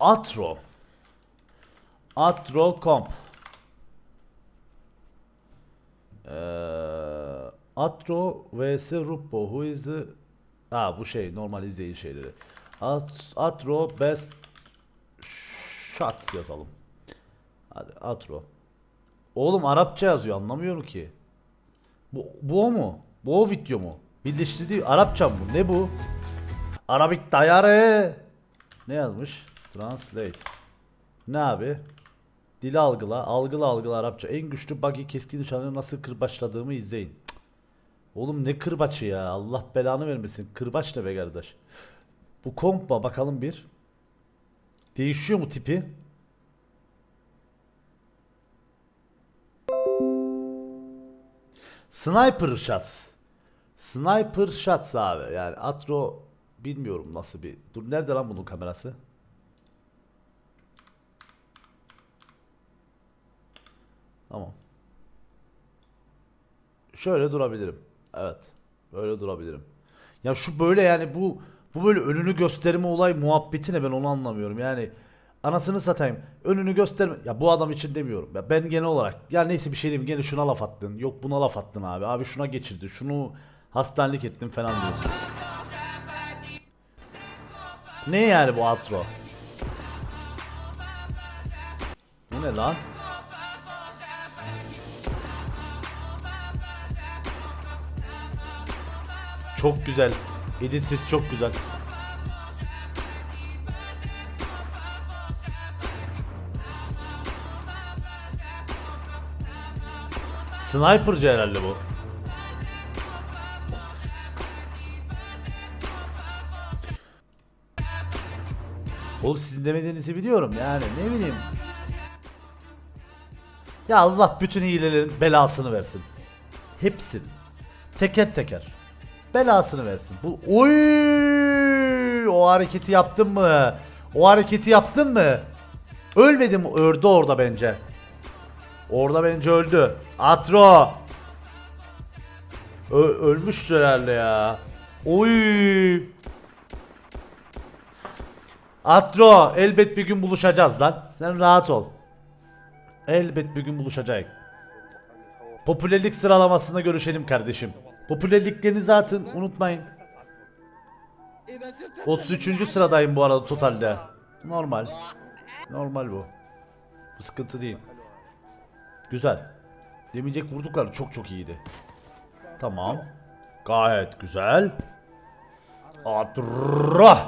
Atro. Atro Comp. Ee, Atro vs Rupo. Who is the... Ha bu şey normal izleyici şeyleri. At, Atro best shots yazalım. Hadi Atro. Oğlum Arapça yazıyor anlamıyorum ki. Bu, bu o mu? Bu o video mu? Birleştirdiği Arapça mı? bu? Ne bu? Arabik dayarı. Ne yazmış? Translate. Ne abi? Dili algıla, algıla algıla Arapça. En güçlü buggy keskin nişanı nasıl kırbaçladığımı izleyin. Oğlum ne kırbaçı ya? Allah belanı vermesin. Kırbaç ne be kardeş? Bu kompa bakalım bir. Değişiyor mu tipi? Sniper shots. Sniper shots abi. Yani Atro bilmiyorum nasıl bir. Dur nerede lan bunun kamerası? Tamam. Şöyle durabilirim. Evet. Böyle durabilirim. Ya şu böyle yani bu bu böyle önünü gösterme olay muhabbeti ne ben onu anlamıyorum. Yani anasını satayım. Önünü gösterme. Ya bu adam için demiyorum. Ya ben genel olarak ya neyse bir şey diyeyim gene şuna laf attın. Yok buna laf attın abi. Abi şuna geçirdi. Şunu hastanelik ettin falan diyorsun. Ne yani bu outro? Bu ne lan? Çok güzel. Edit sesi çok güzel. Sniper'cı herhalde bu. Oğlum sizin demediğinizi biliyorum yani ne bileyim. Ya Allah bütün hilelerin belasını versin. Hepsini. Teker teker. Belasını versin. Bu oy o hareketi yaptın mı? O hareketi yaptın mı? Ölmedi mi? Öldü orada bence. Orada bence öldü. Atro. Ö ölmüş herhalde ya. Oy. Atro elbet bir gün buluşacağız lan. Sen rahat ol. Elbet bir gün buluşacağız. Popülerlik sıralamasında görüşelim kardeşim. Popülerliklerini zaten unutmayın. 33. sıradayım bu arada totalde. Normal. Normal bu. Bu sıkıntı değil. Güzel. Demeyecek vurdukları çok çok iyiydi. Tamam. Gayet güzel. Adra.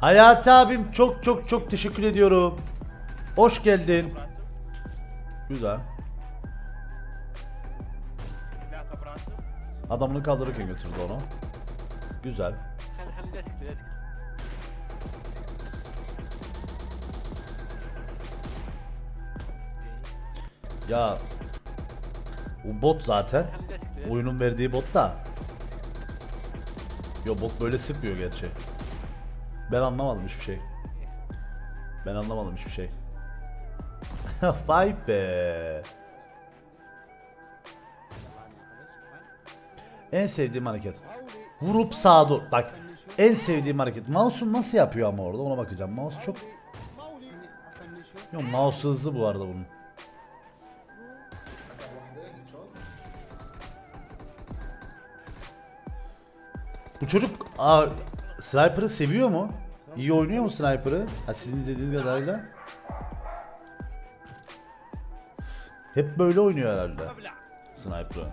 Hayati abim çok çok çok teşekkür ediyorum. Hoş geldin. Güzel. Adamını kaldırırken götürdü onu. Güzel. Ya bu bot zaten. Oyunun verdiği bot da. Yo bot böyle sıkmıyor gerçi. Ben anlamadım hiçbir şey. Ben anlamadım hiçbir şey. Vay be. En sevdiğim hareket. Vurup sağa dur. Bak en sevdiğim hareket. Mouse'un nasıl yapıyor ama orada ona bakacağım. Mouse çok... Yok mouse hızlı bu arada bunun. Bu çocuk aa, Sniper'ı seviyor mu? İyi oynuyor mu Sniper'ı? Sizin izlediğiniz kadarıyla. Hep böyle oynuyor herhalde. Sniper'ı.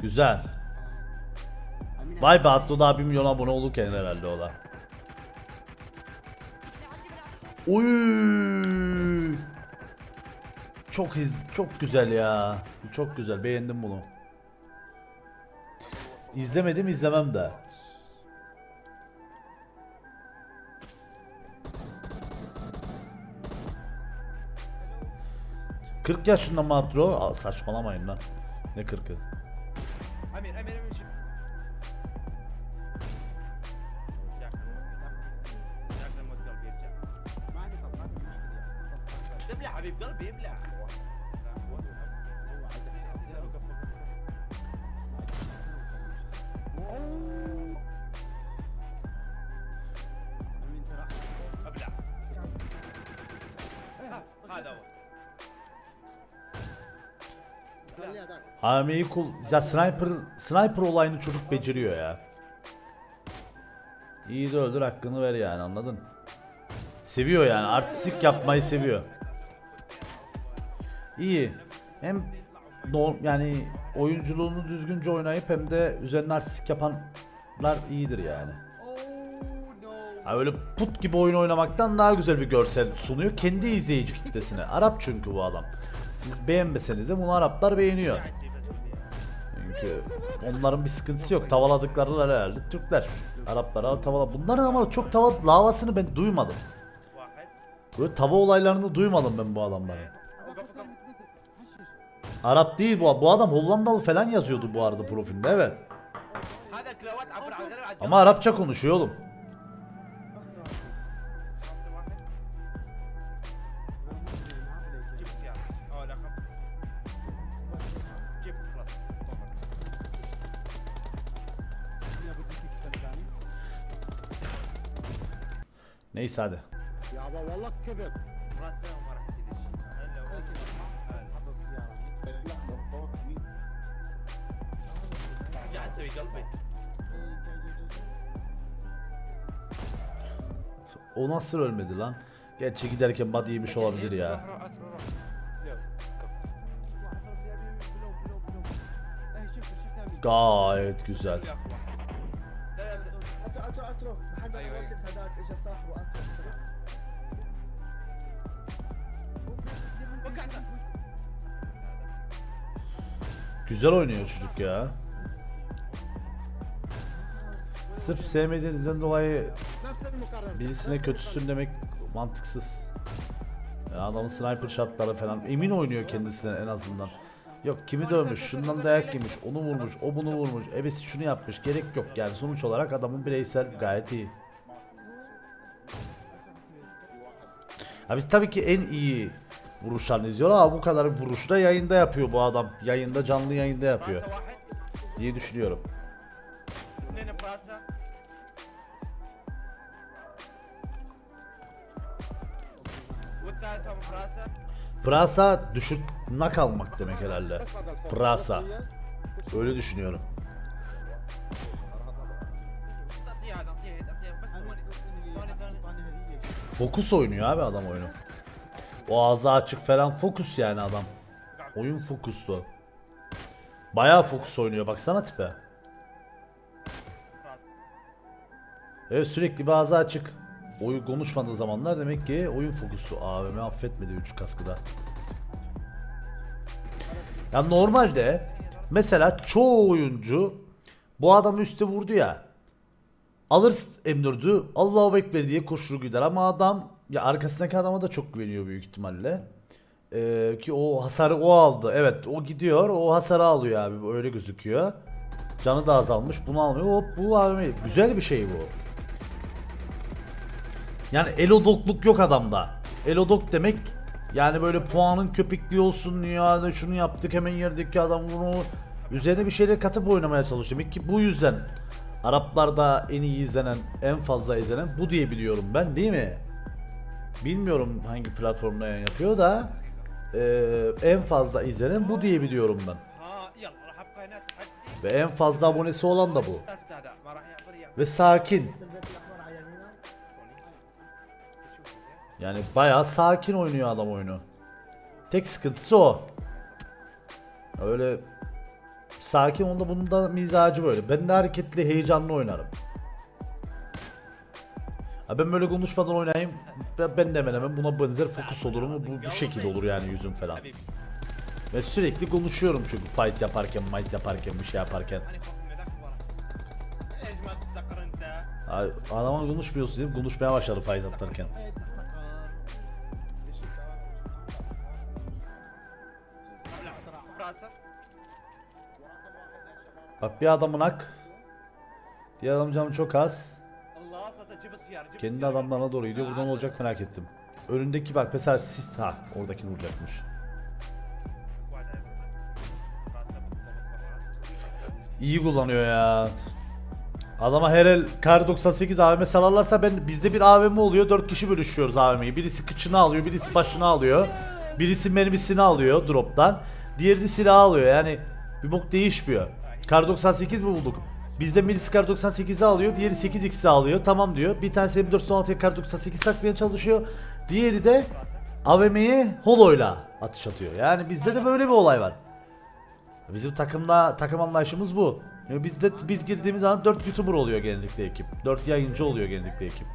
Güzel. Vay be Atlı daha 1 milyon abone olurken herhalde o da. Çok iz, çok güzel ya. Çok güzel. Beğendim bunu. İzlemedim izlemem de. Kırk yaşında matro. Aa, saçmalamayın lan. Ne kırkı? ابلع حبيب قلبي ابلع AM'yi kul... Ya sniper, sniper olayını çocuk beceriyor ya. İyi de öldür hakkını ver yani anladın. Seviyor yani artistik yapmayı seviyor. İyi. Hem yani oyunculuğunu düzgünce oynayıp hem de üzerine artistik yapanlar iyidir yani. Ha öyle put gibi oyun oynamaktan daha güzel bir görsel sunuyor kendi izleyici kitlesine. Arap çünkü bu adam. Siz beğenmeseniz de bunu Araplar beğeniyor çünkü. Onların bir sıkıntısı yok. Tavaladıkları herhalde Türkler. Araplar, Araplara tavala. Bunların ama çok tava lavasını ben duymadım. Böyle tava olaylarını duymadım ben bu adamların. Arap değil bu. Bu adam Hollandalı falan yazıyordu bu arada profilde evet. Ama Arapça konuşuyor oğlum. Neyse hadi. يابا والله كذب راسه وما راح يصير شيء هلا قاعد تسوي قلبي O nasıl ölmedi lan? Gerçi giderken body yemiş olabilir ya. روح روح روح روح يلا كف Gayet güzel. Güzel oynuyor çocuk ya. Sırf sevmediğinizden dolayı birisine kötüsün demek mantıksız. Yani adamın sniper shotları falan emin oynuyor kendisine en azından. Yok kimi dövmüş, şundan dayak yemiş, onu vurmuş, o bunu vurmuş, ebesi şunu yapmış gerek yok yani sonuç olarak adamın bireysel gayet iyi. Abi tabii ki en iyi vuruşlarını izliyor ama bu kadar vuruş da yayında yapıyor bu adam. Yayında canlı yayında yapıyor. Diye düşünüyorum. Prasa düşük nak almak demek herhalde. Prasa. Öyle düşünüyorum. Fokus oynuyor abi adam oyunu. O ağzı açık falan fokus yani adam. Oyun fokuslu. Bayağı fokus oynuyor baksana tipe. Evet sürekli bir ağzı açık. Oyun konuşmadığı zamanlar demek ki oyun fokusu. AVM affetmedi 3 kaskıda. Ya normalde mesela çoğu oyuncu bu adamı üste vurdu ya. Alır M4'ü Allahu Ekber diye koşur gider ama adam ya arkasındaki adama da çok güveniyor büyük ihtimalle. Ee, ki o hasarı o aldı. Evet o gidiyor o hasarı alıyor abi öyle gözüküyor. Canı da azalmış bunu almıyor. Hop bu abi güzel bir şey bu. Yani elodokluk yok adamda. Elodok demek yani böyle puanın köpekliği olsun ya şunu yaptık hemen yerdeki adam bunu üzerine bir şeyler katıp oynamaya çalışıyor. Demek ki bu yüzden Araplarda en iyi izlenen, en fazla izlenen bu diye biliyorum ben değil mi? Bilmiyorum hangi platformda yayın yapıyor da e, en fazla izlenen bu diye biliyorum ben. Ve en fazla abonesi olan da bu. Ve sakin. Yani bayağı sakin oynuyor adam oyunu. Tek sıkıntısı o. Öyle sakin onda bunun da mizacı böyle. Ben de hareketli, heyecanlı oynarım. Ha ben böyle konuşmadan oynayayım. Ben de hemen hemen buna benzer fokus olurum. Bu, bu şekilde olur yani yüzüm falan. Ve sürekli konuşuyorum çünkü fight yaparken, might yaparken, bir şey yaparken. Abi, adama konuşmuyorsun değil? Konuşmaya başladı fight atlarken. Bak bir adamın hak. Diğer adamın canı çok az. Kendi adamlarına doğru gidiyor. Buradan olacak merak ettim. Önündeki bak mesela sis ha oradaki vuracakmış. İyi kullanıyor ya. Adama her el kar 98 AVM salarlarsa ben bizde bir AVM oluyor. 4 kişi bölüşüyoruz AVM'yi. Birisi kıçını alıyor, birisi başını alıyor. Birisi mermisini alıyor drop'tan. Diğeri de silahı alıyor. Yani bir bok değişmiyor. Kar 98 mi bulduk? Bizde birisi kar 98'i alıyor, diğeri 8x'i alıyor. Tamam diyor. Bir tanesi M416'ya kar 98 takmaya çalışıyor. Diğeri de AVM'ye holoyla atış atıyor. Yani bizde de böyle bir olay var. Bizim takımda takım anlayışımız bu. Yani bizde biz girdiğimiz zaman 4 YouTuber oluyor genellikle ekip. 4 yayıncı oluyor genellikle ekip.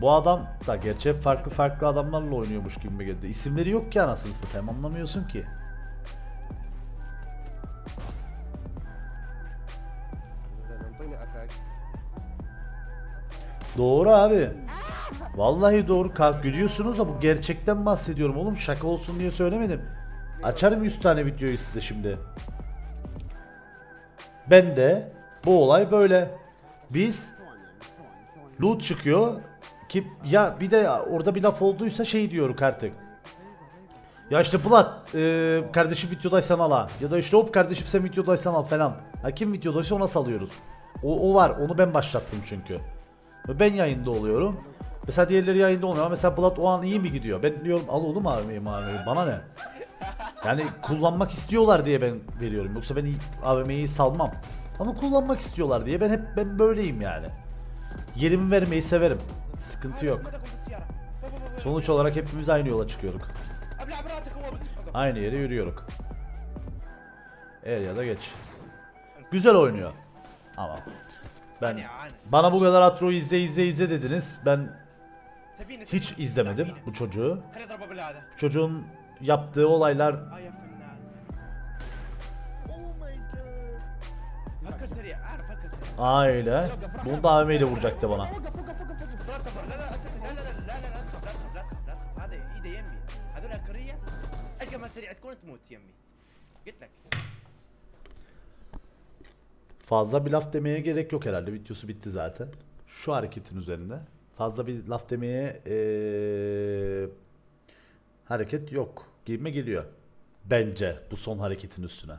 Bu adam da gerçi farklı farklı adamlarla oynuyormuş gibi geldi. İsimleri yok ki anasını satayım anlamıyorsun ki. Doğru abi. Vallahi doğru kalk gülüyorsunuz da bu gerçekten bahsediyorum oğlum şaka olsun diye söylemedim. Açarım 100 tane videoyu size şimdi. Ben de bu olay böyle. Biz loot çıkıyor ki ya bir de orada bir laf olduysa şey diyorum artık. Ya işte Bulat e, kardeşim videodaysan al ha. Ya da işte hop kardeşim sen videodaysan al falan. Ha kim videodaysa ona salıyoruz. O, o var. Onu ben başlattım çünkü. Ben yayında oluyorum. Mesela diğerleri yayında olmuyor ama mesela Bulat o an iyi mi gidiyor? Ben diyorum al oğlum AVM'yi maviyi bana ne? Yani kullanmak istiyorlar diye ben veriyorum. Yoksa ben AVM'yi salmam. Ama kullanmak istiyorlar diye ben hep ben böyleyim yani. Yerimi vermeyi severim. Sıkıntı yok. Sonuç olarak hepimiz aynı yola çıkıyoruz. Aynı yere yürüyoruz. Er ya da geç. Güzel oynuyor. Ama ben يعني عانى. bana bu kadar Atro'yu izle izle izle dediniz. Ben سفينة hiç سفينة. izlemedim سفينة. bu çocuğu. خليني اضربه بالهذا Çocuğun yaptığı olaylar اه يا فنان اوه ماي جاد فكر سريع اعرف فكر سريع aile. Bunu da AVM ile vuracaktı bana. وقف وقف وقف وقف لا تكبر لا لا اساسا لا لا لا لا لا لا تخاف لا تخاف لا تخاف لا تخاف هذا ايده يمي هذول الكريه اجل ما سريع تكون تموت يمي قلت لك Fazla bir laf demeye gerek yok herhalde. Videosu bitti zaten. Şu hareketin üzerinde. Fazla bir laf demeye ee, hareket yok. Giyime geliyor. Bence bu son hareketin üstüne.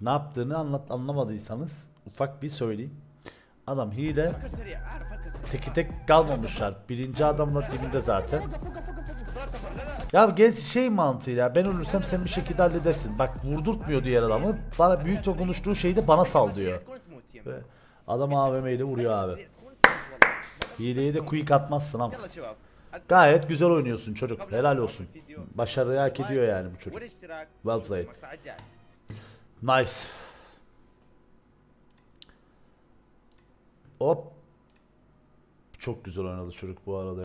Ne yaptığını anlat anlamadıysanız ufak bir söyleyeyim. Adam hile teki tek kalmamışlar. Birinci adamla dibinde zaten. Ya genç şey mantığıyla ben ölürsem sen bir şekilde halledersin. Bak vurdurtmuyor diğer adamı. Bana büyük de konuştuğu şeyi de bana sal diyor. Ve adam AVM ile vuruyor abi. Hileye de quick atmazsın ama. Gayet güzel oynuyorsun çocuk. Helal olsun. Başarıyı hak ediyor yani bu çocuk. Well played. Nice. Hop. Çok güzel oynadı çocuk bu arada.